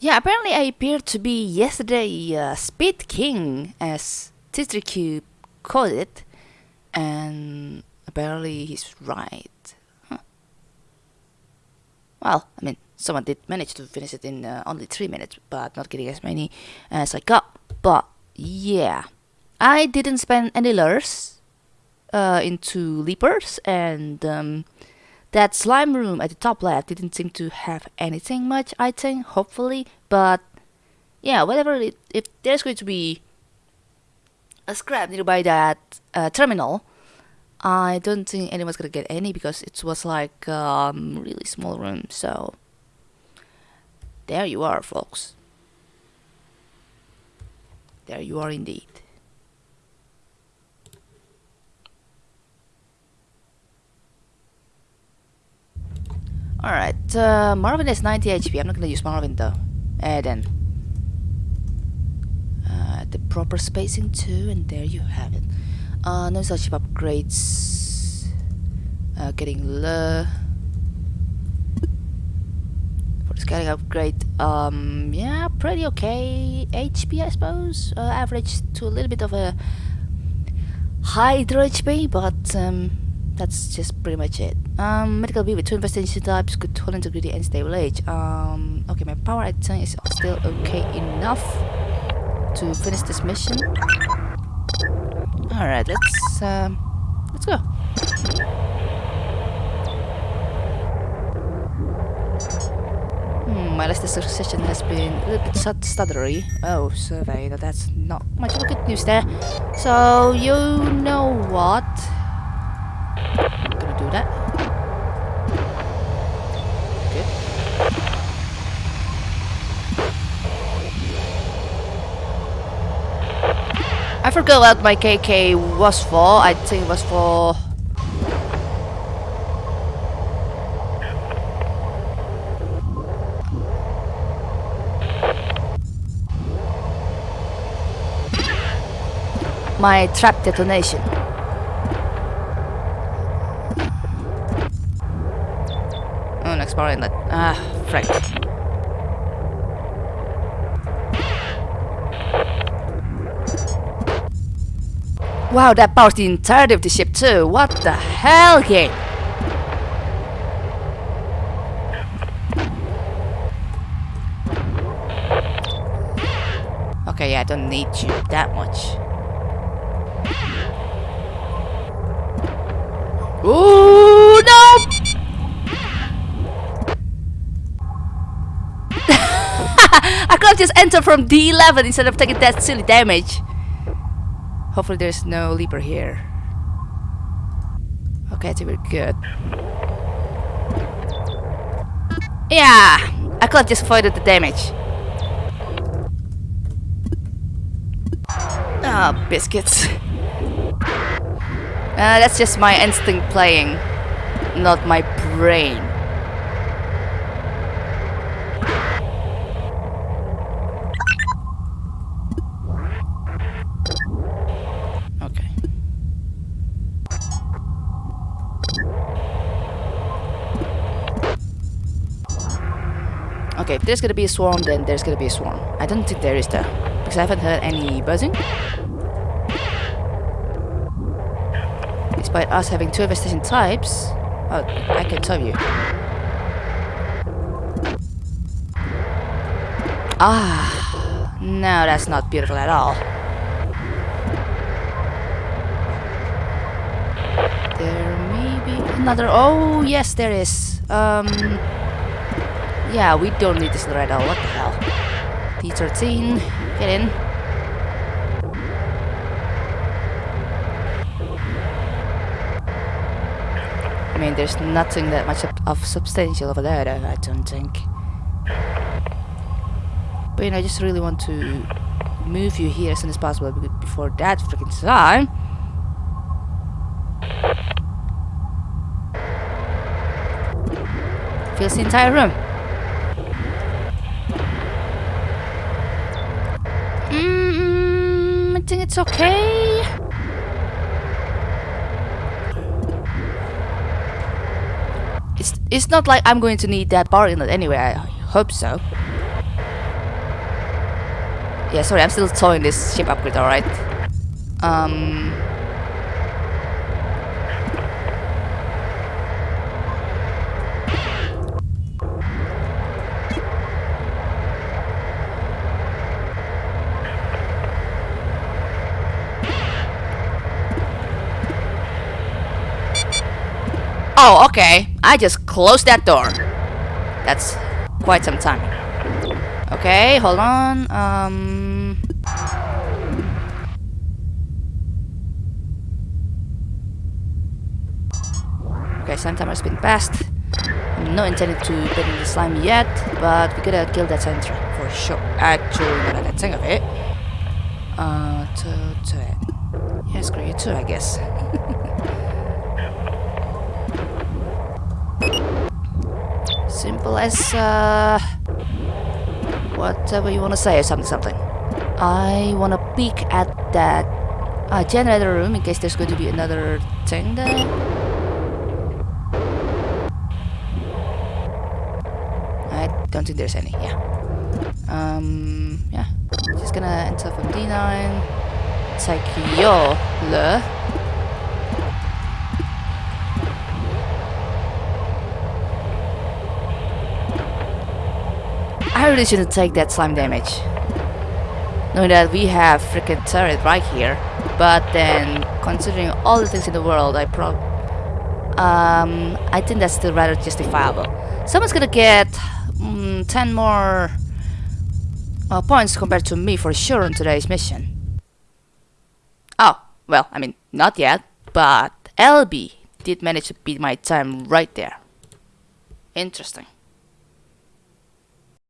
Yeah, apparently I appeared to be yesterday uh, Speed King, as TitriQ called it, and apparently he's right. Huh. Well, I mean, someone did manage to finish it in uh, only 3 minutes, but not getting as many as I got. But yeah, I didn't spend any lures uh, into leapers, and um, that slime room at the top left didn't seem to have anything much, I think, hopefully, but yeah, whatever, it, if there's going to be a scrap nearby that uh, terminal, I don't think anyone's gonna get any because it was like um, really small room, so there you are, folks. There you are indeed. Alright, uh, Marvin is 90 HP. I'm not gonna use Marvin though. And then. Uh, the proper spacing too, and there you have it. Uh, no such upgrades. Uh, getting low. For the scaling upgrade, um, yeah, pretty okay. HP, I suppose. Uh, average to a little bit of a hydro HP, but um, that's just pretty much it. Um, medical B with two infestation types, good hull integrity and stable age. Um, okay, my power I think is still okay enough to finish this mission. All right, let's um, let's go. Hmm, my last session has been a little bit stuttery. Oh, survey, that's not much of a good news there. So, you know what? That. Good. I forgot what my KK was for. I think it was for... My trap detonation. Power inlet. Ah, frick. Wow, that powers the entirety of the ship too. What the hell, game? Okay, yeah, I don't need you that much. Ooh, no! I could have just entered from D11 instead of taking that silly damage. Hopefully there's no leaper here. Okay, I think we're good. Yeah! I could have just avoided the damage. Ah, oh, biscuits. Uh, that's just my instinct playing, not my brain. Okay, Okay, if there's gonna be a swarm, then there's gonna be a swarm. I don't think there is though, because I haven't heard any buzzing. Despite us having two infestation types, oh, I can tell you. Ah, no, that's not beautiful at all. There may be another. Oh, yes, there is. Um. Yeah, we don't need this right now. What the hell? T13, get in. Mean, there's nothing that much of, substantial over there, I don't think. But you know, I just really want to move you here as soon as possible before that freaking time. Fills the entire room. Mm, I think it's okay. It's, not like I'm going to need that power inlet anyway, I hope so. Yeah, sorry, I'm still towing this ship upgrade, alright? Um... Oh, okay. I just closed that door. That's quite some time. Okay, hold on. Um... Okay, slime timer has been passed. I'm not intending to put in the slime yet, but we gotta kill that Sandra for sure. Actually, not that thing of it. Uh, to, to it. Too, I guess. Simple as, uh, whatever you want to say or something, something. I want to peek at that uh, generator room in case there's going to be another thing there. I don't think there's any, yeah. Um, yeah. Just gonna enter from D9. Take your I really shouldn't take that slime damage. Knowing that we have freaking turret right here. But then, considering all the things in the world, I prob... Um, I think that's still rather justifiable. Someone's gonna get mm, 10 more uh, points compared to me for sure on today's mission. Oh, well, I mean, not yet, but LB did manage to beat my time right there. Interesting.